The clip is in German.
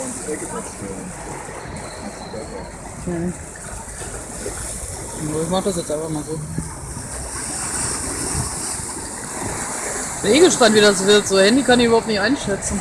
ins Ecke stellen. Mhm. Ich mach das jetzt einfach mal so. Der Igel stand wieder so. So Handy kann ich überhaupt nicht einschätzen.